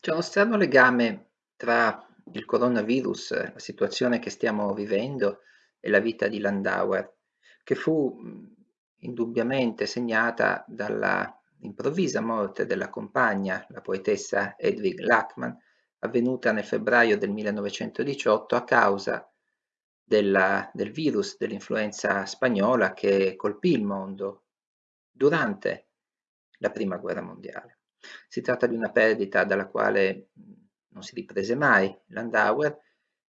C'è uno strano legame tra il coronavirus, la situazione che stiamo vivendo e la vita di Landauer, che fu indubbiamente segnata dalla improvvisa morte della compagna, la poetessa Edwig Lachmann, avvenuta nel febbraio del 1918 a causa della, del virus dell'influenza spagnola che colpì il mondo durante la prima guerra mondiale. Si tratta di una perdita dalla quale non si riprese mai Landauer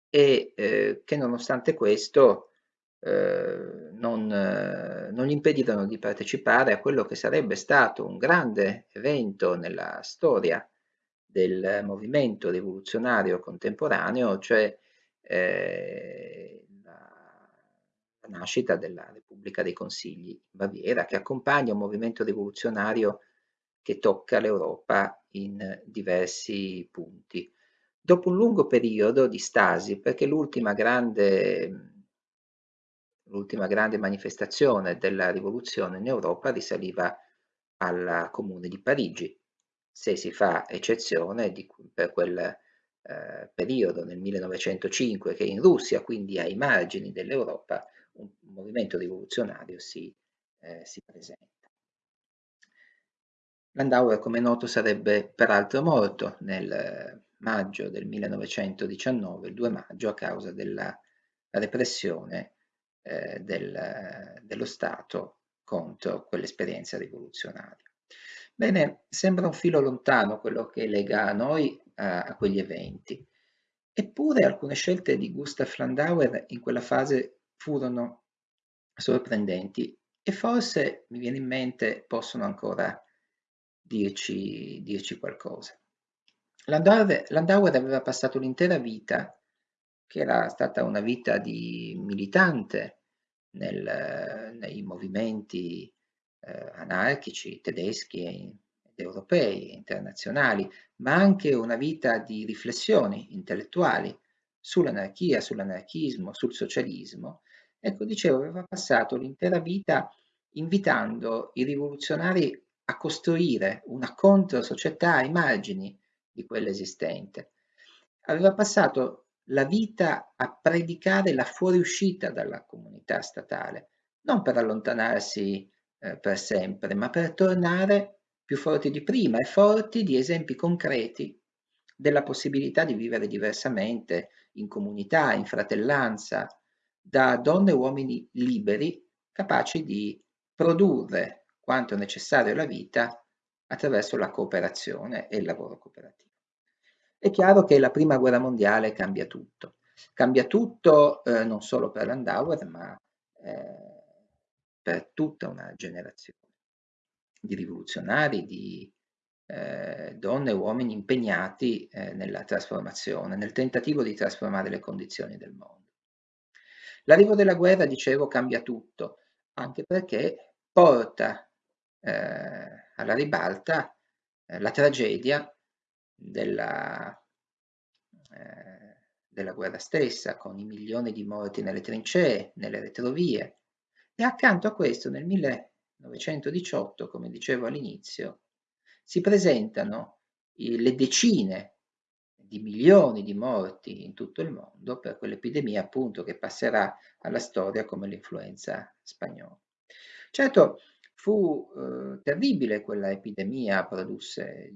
e eh, che nonostante questo eh, non, eh, non, gli impedirono di partecipare a quello che sarebbe stato un grande evento nella storia del movimento rivoluzionario contemporaneo, cioè eh, la, nascita della Repubblica dei Consigli in Baviera, che accompagna un movimento rivoluzionario che tocca l'Europa in diversi punti. Dopo un lungo periodo di stasi, perché l'ultima grande, grande manifestazione della rivoluzione in Europa risaliva alla Comune di Parigi, se si fa eccezione di, per quel eh, periodo nel 1905 che in Russia, quindi ai margini dell'Europa, un movimento rivoluzionario si, eh, si presenta. Landauer, come noto, sarebbe peraltro morto nel maggio del 1919, il 2 maggio, a causa della repressione eh, del, dello Stato contro quell'esperienza rivoluzionaria. Bene, sembra un filo lontano quello che lega noi a, a quegli eventi, eppure alcune scelte di Gustav Landauer in quella fase furono sorprendenti e forse, mi viene in mente, possono ancora dirci, dirci qualcosa. Landauer, aveva passato l'intera vita, che era stata una vita di militante nel, nei movimenti eh, anarchici tedeschi ed europei, internazionali, ma anche una vita di riflessioni intellettuali sull'anarchia, sull'anarchismo, sul socialismo. Ecco, dicevo, aveva passato l'intera vita invitando i rivoluzionari a costruire una controsocietà ai margini di quella esistente. Aveva passato la vita a predicare la fuoriuscita dalla comunità statale, non per allontanarsi eh, per sempre, ma per tornare più forti di prima e forti di esempi concreti della possibilità di vivere diversamente, in comunità, in fratellanza, da donne e uomini liberi, capaci di produrre quanto necessario alla vita attraverso la cooperazione e il lavoro cooperativo. È chiaro che la prima guerra mondiale cambia tutto, cambia tutto eh, non solo per Landauer ma eh, per tutta una generazione di rivoluzionari, di eh, donne e uomini impegnati eh, nella trasformazione, nel tentativo di trasformare le condizioni del mondo. L'arrivo della guerra, dicevo, cambia tutto, anche perché porta eh, alla ribalta eh, la tragedia della, eh, della guerra stessa, con i milioni di morti nelle trincee, nelle retrovie. E accanto a questo, nel 1918, come dicevo all'inizio, si presentano le decine di milioni di morti in tutto il mondo per quell'epidemia appunto che passerà alla storia come l'influenza spagnola. Certo, Fu eh, terribile quella epidemia, produsse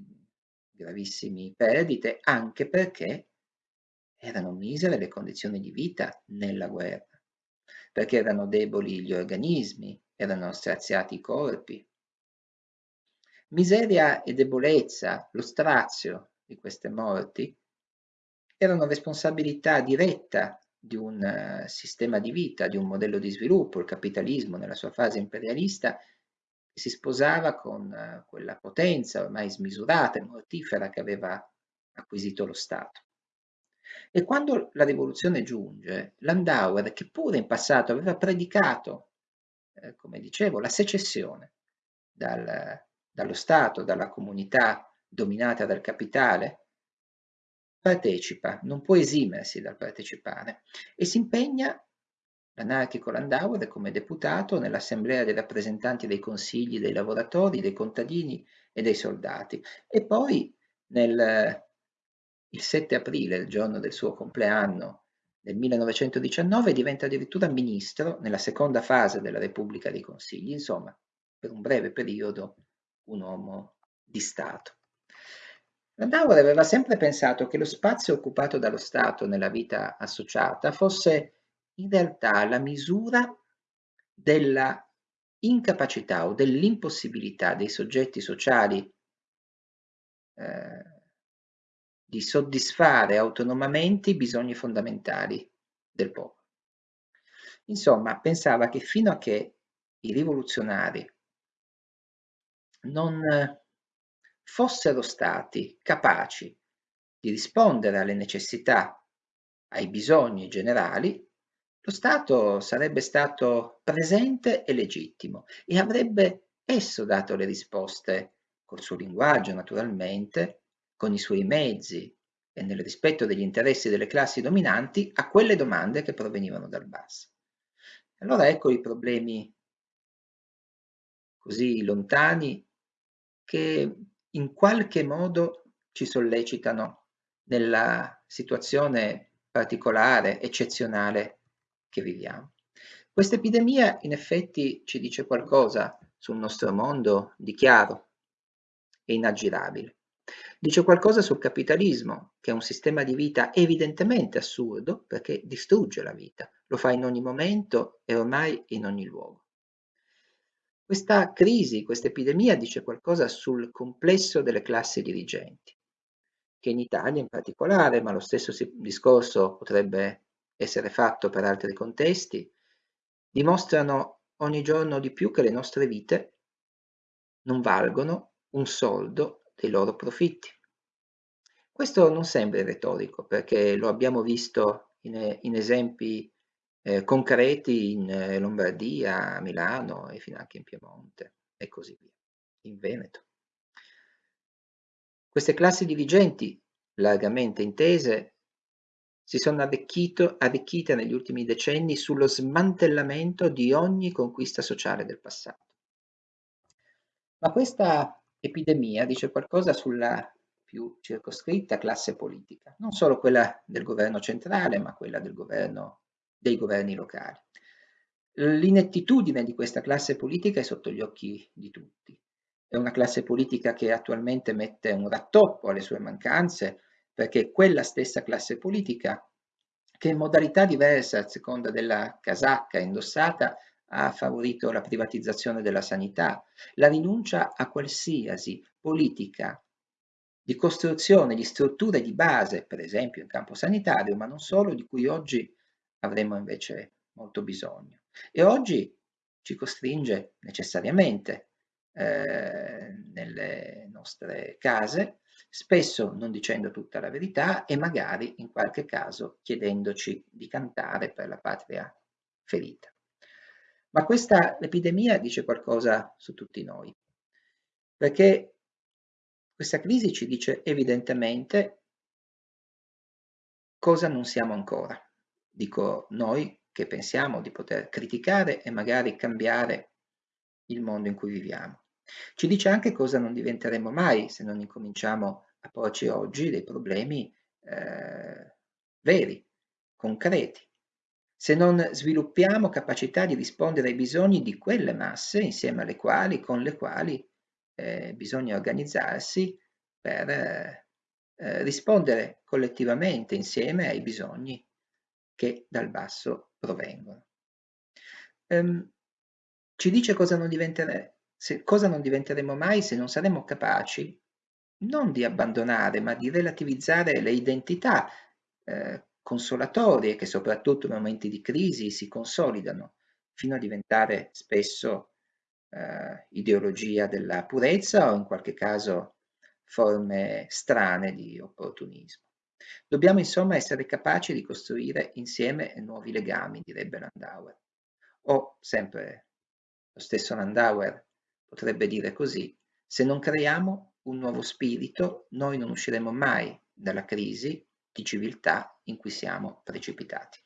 gravissime perdite, anche perché erano misere le condizioni di vita nella guerra, perché erano deboli gli organismi, erano straziati i corpi. Miseria e debolezza, lo strazio di queste morti, erano responsabilità diretta di un uh, sistema di vita, di un modello di sviluppo, il capitalismo nella sua fase imperialista si sposava con eh, quella potenza ormai smisurata e mortifera che aveva acquisito lo Stato. E quando la rivoluzione giunge, Landauer, che pure in passato aveva predicato, eh, come dicevo, la secessione dal, dallo Stato, dalla comunità dominata dal capitale, partecipa, non può esimersi dal partecipare e si impegna L'anarchico Landauer come deputato nell'Assemblea dei rappresentanti dei consigli dei lavoratori, dei contadini e dei soldati e poi nel il 7 aprile, il giorno del suo compleanno del 1919, diventa addirittura ministro nella seconda fase della Repubblica dei Consigli, insomma, per un breve periodo un uomo di Stato. Landauer aveva sempre pensato che lo spazio occupato dallo Stato nella vita associata fosse in realtà la misura della incapacità o dell'impossibilità dei soggetti sociali eh, di soddisfare autonomamente i bisogni fondamentali del popolo. Insomma, pensava che fino a che i rivoluzionari non fossero stati capaci di rispondere alle necessità, ai bisogni generali, lo Stato sarebbe stato presente e legittimo e avrebbe esso dato le risposte col suo linguaggio naturalmente, con i suoi mezzi e nel rispetto degli interessi delle classi dominanti a quelle domande che provenivano dal basso. Allora ecco i problemi così lontani che in qualche modo ci sollecitano nella situazione particolare, eccezionale che viviamo. Questa epidemia in effetti ci dice qualcosa sul nostro mondo di chiaro e inaggirabile. Dice qualcosa sul capitalismo, che è un sistema di vita evidentemente assurdo perché distrugge la vita, lo fa in ogni momento e ormai in ogni luogo. Questa crisi, questa epidemia dice qualcosa sul complesso delle classi dirigenti, che in Italia in particolare, ma lo stesso discorso potrebbe essere fatto per altri contesti, dimostrano ogni giorno di più che le nostre vite non valgono un soldo dei loro profitti. Questo non sembra retorico perché lo abbiamo visto in, in esempi eh, concreti in eh, Lombardia, a Milano e fino anche in Piemonte e così via, in Veneto. Queste classi dirigenti, largamente intese, si sono arricchite negli ultimi decenni sullo smantellamento di ogni conquista sociale del passato. Ma questa epidemia dice qualcosa sulla più circoscritta classe politica, non solo quella del governo centrale, ma quella governo dei governi locali. L'inettitudine di questa classe politica è sotto gli occhi di tutti. È una classe politica che attualmente mette un rattoppo alle sue mancanze perché quella stessa classe politica che in modalità diversa a seconda della casacca indossata ha favorito la privatizzazione della sanità, la rinuncia a qualsiasi politica di costruzione di strutture di base, per esempio in campo sanitario, ma non solo, di cui oggi avremo invece molto bisogno. E oggi ci costringe necessariamente eh, nelle nostre case, spesso non dicendo tutta la verità e magari in qualche caso chiedendoci di cantare per la patria ferita. Ma questa epidemia dice qualcosa su tutti noi, perché questa crisi ci dice evidentemente cosa non siamo ancora dico noi che pensiamo di poter criticare e magari cambiare il mondo in cui viviamo. Ci dice anche cosa non diventeremo mai se non incominciamo a porci oggi dei problemi eh, veri, concreti. Se non sviluppiamo capacità di rispondere ai bisogni di quelle masse insieme alle quali, con le quali eh, bisogna organizzarsi per eh, rispondere collettivamente insieme ai bisogni che dal basso provengono. Um, ci dice cosa non, se, cosa non diventeremo mai se non saremo capaci non di abbandonare, ma di relativizzare le identità eh, consolatorie che soprattutto nei momenti di crisi si consolidano fino a diventare spesso eh, ideologia della purezza o in qualche caso forme strane di opportunismo. Dobbiamo insomma essere capaci di costruire insieme nuovi legami, direbbe Landauer. O, sempre lo stesso Landauer potrebbe dire così, se non creiamo un nuovo spirito, noi non usciremo mai dalla crisi di civiltà in cui siamo precipitati.